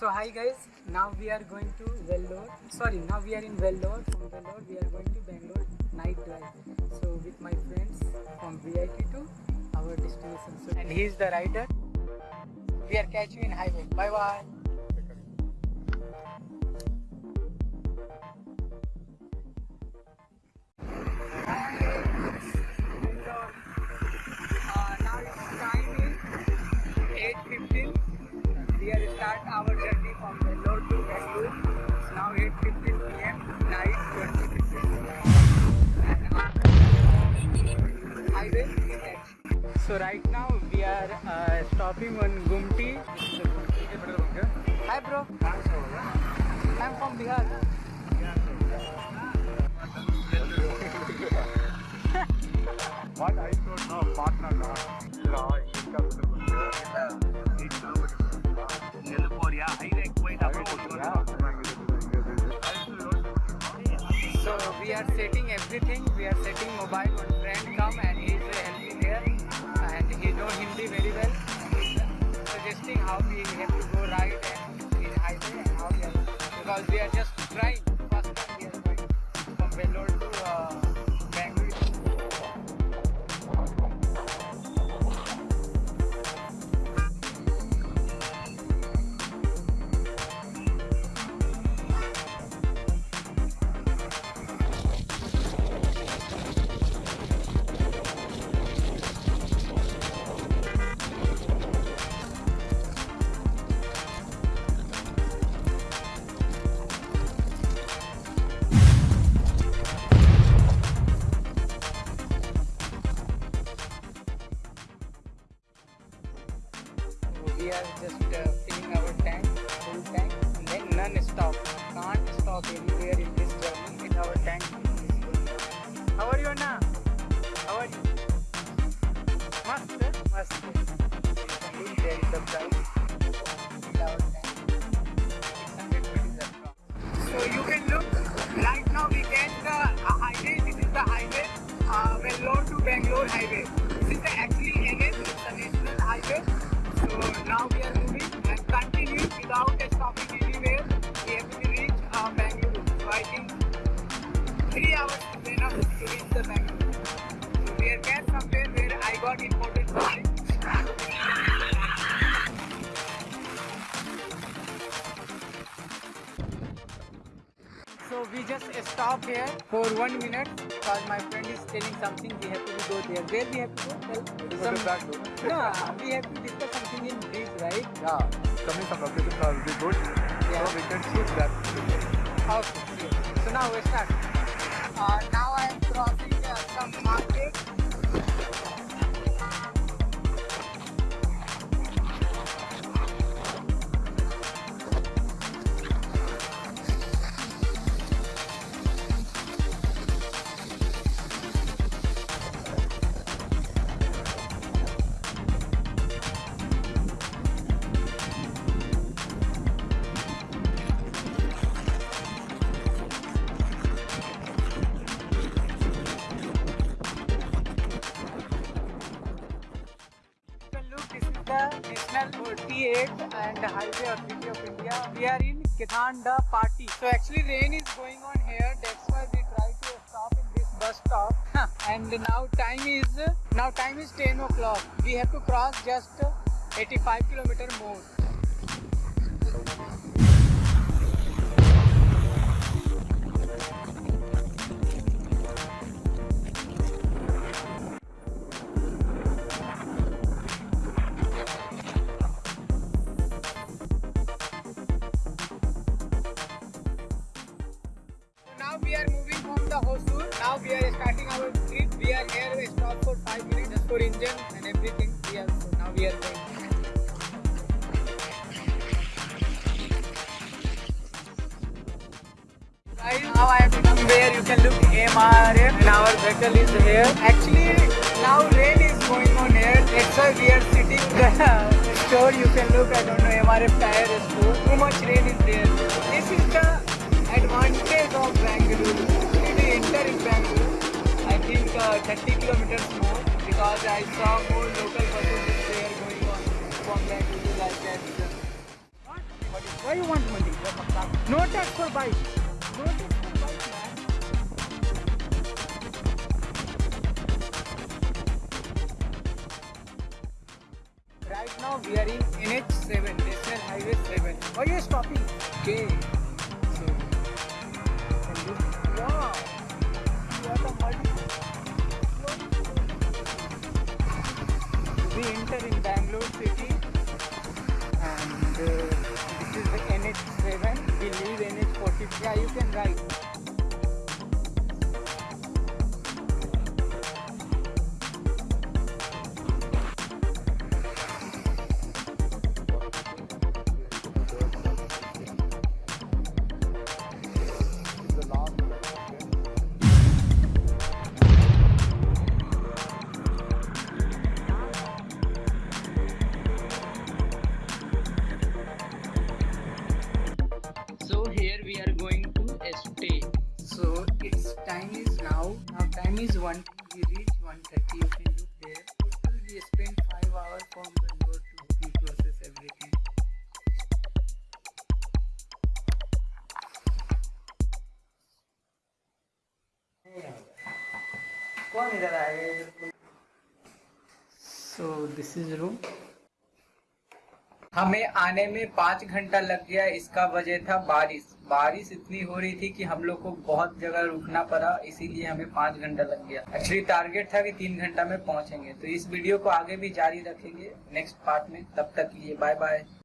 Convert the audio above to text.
So hi guys, now we are going to Vellore. Sorry, now we are in Vellore. From Vellore we are going to Bangalore night drive. So with my friends from VIT to our destination. So, and he is the rider. We are catching in highway. Bye bye. Uh, So right now we are uh, stopping on Gumti. Hi bro. I'm from Bihar. what I should know, partner so we are setting everything. We are setting mobile on friend come and he is helping there he knows Hindi very well. Suggesting how we have to go right and in highway and how we are because we are just trying. We are just uh, filling our tank, full tank, and then non-stop. Can't stop anywhere in this journey in our tank. How are you, Anna? How are you? Mast, mast. So we just stop here for one minute because my friend is telling something. We have to go there. Where we have to go? Tell. To back door. No, we have to discuss something in brief, right? Yeah, coming from location will be good. Yeah. So we can shoot that. Okay. So now we start. Uh, now I am crossing uh, some market. KL38 and Highway Authority of India. We are in Kithanda Party. So actually rain is going on here. That's why we try to stop in this bus stop. and now time is now time is 10 o'clock. We have to cross just 85 kilometer more. The Hosur. Now we are starting our trip. We are here. We stop for five minutes just for engine and everything. We are so now we are going. Now I have come where you can look MRF and our vehicle is here. Actually, now rain is going on here. That's why we are sitting the store. You can look. I don't know MRF tire store. Too much rain is there. This is the advantage of Bangalore. 30 kilometers more because I saw more local buses there going on from Bangalore like that. What? What Why you want money? No tax for bike. No tax for bike, man. Right now we are in NH7, National Highway 7. Why you stopping? Okay. So, wow. We enter in Bangalore city and uh, this is the NH7. We leave NH40. Yeah, you can ride. Now. Now time is one. We reach 1:30. You can look there. Total we spent five hours from Bangalore to process everything. So this is room. हमें आने में पाँच घंटा लग गया, इसका वजह था बारिश। बारिश इतनी हो रही थी कि हम लोग को बहुत जगह रुकना पड़ा, इसीलिए हमें पाँच घंटा लग गया। एक्चुअली टारगेट था कि तीन घंटा में पहुँचेंगे। तो इस वीडियो को आगे भी जारी रखेंगे नेक्स्ट पार्ट में। तब तक लिए बाय बाय